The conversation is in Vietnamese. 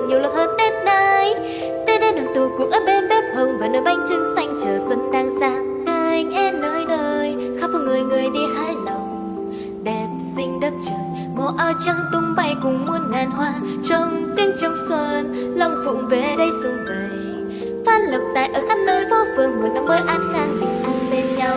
được nhiều lần hơn tết nay, tết đến đoàn tụ cuộc ở bên bếp hồng và nơi bánh trưng xanh chờ xuân đang sang anh em nơi nơi khắp phố người người đi hái lòng. Đẹp xinh đất trời màu áo trắng tung bay cùng muôn ngàn hoa. Trong tiếng trong xuân long phụng về đây xuân vầy phát lộc tại ở khắp nơi phố phường một năm mới an khang tình ăn bên nhau.